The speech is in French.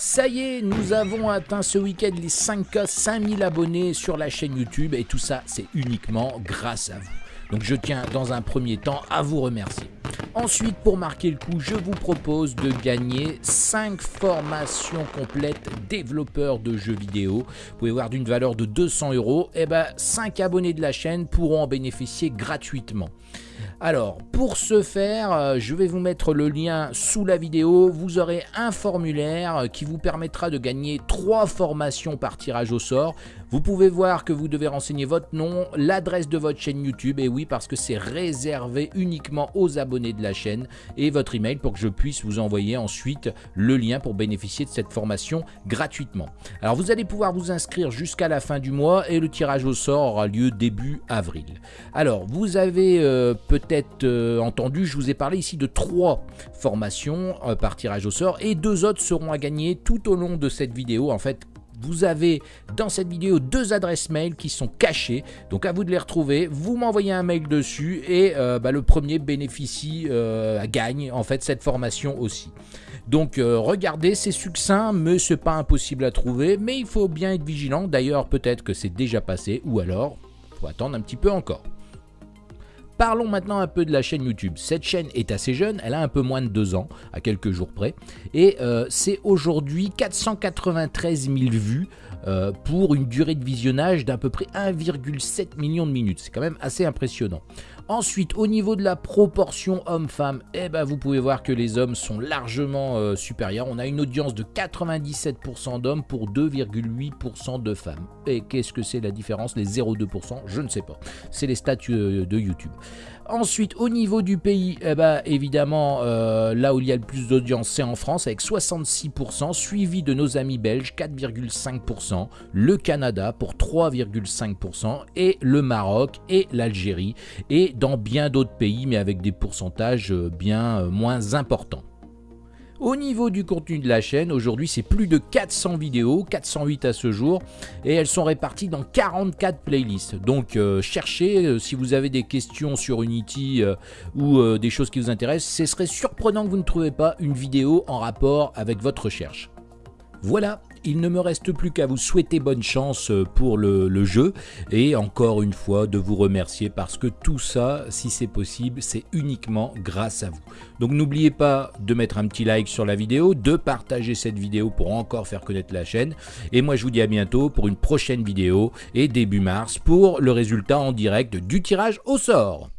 Ça y est, nous avons atteint ce week-end les 5K, 5000 abonnés sur la chaîne YouTube et tout ça, c'est uniquement grâce à vous. Donc je tiens dans un premier temps à vous remercier. Ensuite, pour marquer le coup, je vous propose de gagner 5 formations complètes développeurs de jeux vidéo. Vous pouvez voir d'une valeur de 200 euros. Et ben, 5 abonnés de la chaîne pourront en bénéficier gratuitement. Alors, pour ce faire, euh, je vais vous mettre le lien sous la vidéo. Vous aurez un formulaire qui vous permettra de gagner 3 formations par tirage au sort. Vous pouvez voir que vous devez renseigner votre nom, l'adresse de votre chaîne YouTube, et oui, parce que c'est réservé uniquement aux abonnés de la chaîne, et votre email pour que je puisse vous envoyer ensuite le lien pour bénéficier de cette formation gratuitement. Alors, vous allez pouvoir vous inscrire jusqu'à la fin du mois, et le tirage au sort aura lieu début avril. Alors, vous avez euh, peut-être euh, entendu, je vous ai parlé ici de trois formations euh, par tirage au sort et deux autres seront à gagner tout au long de cette vidéo. En fait, vous avez dans cette vidéo deux adresses mail qui sont cachées, donc à vous de les retrouver. Vous m'envoyez un mail dessus et euh, bah, le premier bénéficie, gagne en fait cette formation aussi. Donc regardez, c'est succinct, mais c'est pas impossible à trouver, mais il faut bien être vigilant. D'ailleurs, peut-être que c'est déjà passé, ou alors, faut attendre un petit peu encore. Parlons maintenant un peu de la chaîne YouTube. Cette chaîne est assez jeune, elle a un peu moins de 2 ans, à quelques jours près, et euh, c'est aujourd'hui 493 000 vues euh, pour une durée de visionnage d'à peu près 1,7 million de minutes. C'est quand même assez impressionnant. Ensuite, au niveau de la proportion homme-femme, eh ben, vous pouvez voir que les hommes sont largement euh, supérieurs. On a une audience de 97% d'hommes pour 2,8% de femmes. Et qu'est-ce que c'est la différence? Les 0,2% Je ne sais pas. C'est les statuts euh, de YouTube. Ensuite, au niveau du pays, eh ben, évidemment, euh, là où il y a le plus d'audience, c'est en France avec 66%, suivi de nos amis belges 4,5%, le Canada pour 3,5% et le Maroc et l'Algérie et dans bien d'autres pays mais avec des pourcentages euh, bien euh, moins importants. Au niveau du contenu de la chaîne, aujourd'hui c'est plus de 400 vidéos, 408 à ce jour, et elles sont réparties dans 44 playlists. Donc euh, cherchez, si vous avez des questions sur Unity ou des choses qui vous intéressent, ce serait surprenant que vous ne trouvez pas une vidéo en rapport avec votre recherche. Voilà, il ne me reste plus qu'à vous souhaiter bonne chance euh, pour le, jeu et encore une fois de vous remercier parce que tout ça, si c'est possible, c'est uniquement grâce à vous. Donc n'oubliez pas de mettre un petit like sur la vidéo, de partager cette vidéo pour encore faire connaître la chaîne et moi je vous dis à bientôt pour une prochaine vidéo et début mars pour le résultat en direct du tirage au sort.